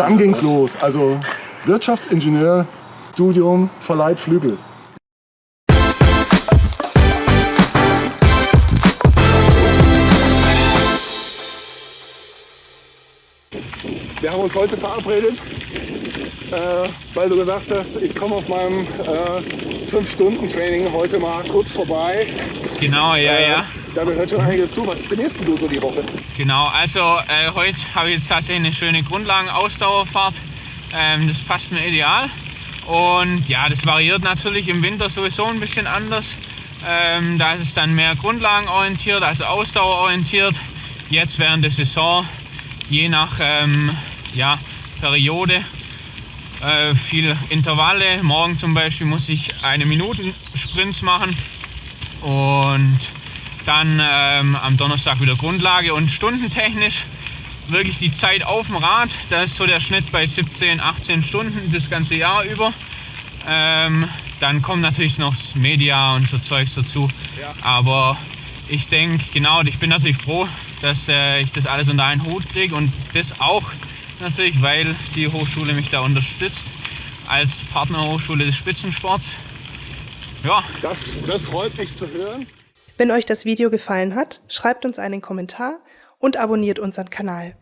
dann ging's los. Also Wirtschaftsingenieur, Studium, verleiht Flügel. Wir haben uns heute verabredet, äh, weil du gesagt hast, ich komme auf meinem äh, 5-Stunden-Training heute mal kurz vorbei. Genau, ja, äh, ja. Da gehört schon einiges zu. Was trainierst du so die Woche? Genau, also äh, heute habe ich jetzt tatsächlich eine schöne Grundlagen-Ausdauerfahrt. Ähm, das passt mir ideal. Und ja, das variiert natürlich im Winter sowieso ein bisschen anders. Ähm, da ist es dann mehr grundlagenorientiert, also ausdauerorientiert. Jetzt während der Saison, je nach ähm, ja, Periode, äh, viel Intervalle. Morgen zum Beispiel muss ich eine Minuten Sprints machen und dann ähm, am Donnerstag wieder Grundlage und stundentechnisch wirklich die Zeit auf dem Rad. Da ist so der Schnitt bei 17, 18 Stunden das ganze Jahr über. Ähm, dann kommt natürlich noch das Media und so Zeugs dazu. Ja. Aber ich denke, genau, ich bin natürlich froh, dass äh, ich das alles unter einen Hut kriege und das auch natürlich, weil die Hochschule mich da unterstützt als Partnerhochschule des Spitzensports. Ja. Das, das freut mich zu hören. Wenn euch das Video gefallen hat, schreibt uns einen Kommentar und abonniert unseren Kanal.